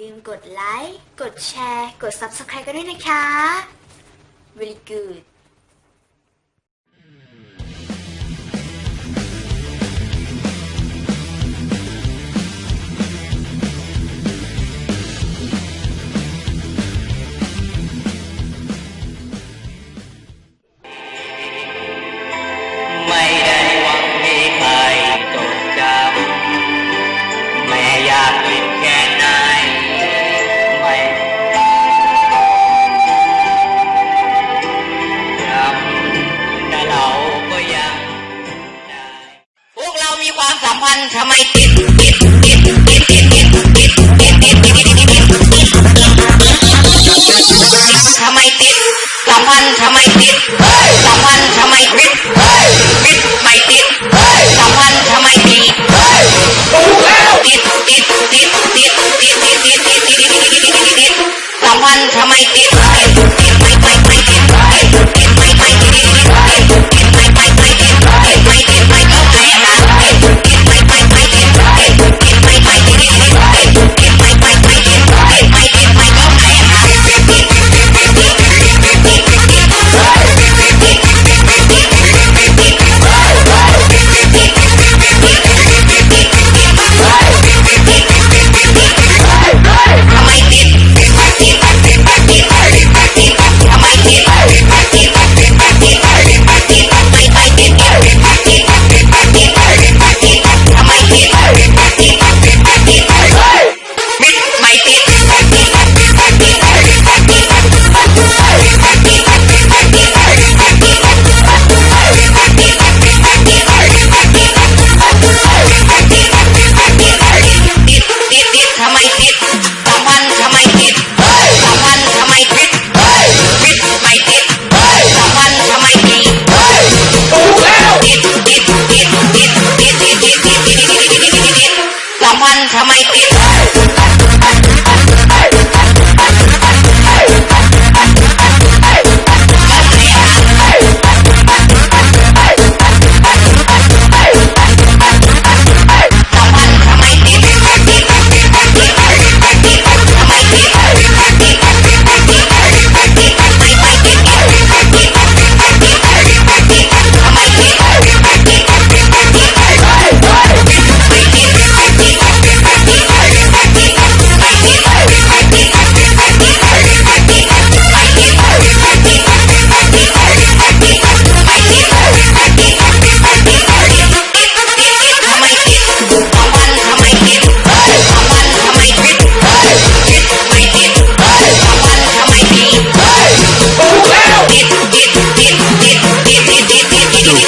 ลืมกดไลค์ กดแชร์ กด Subscribe กันด้วยนะคะ Very good วันทำไมติด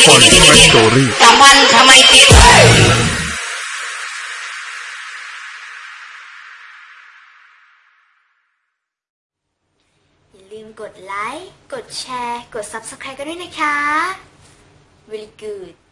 คอนที่มันสตอรี่สามวันทำไมติดลืมกดไลค์ กดแชร์ กด Subscribe กันด้วยนะคะ Very good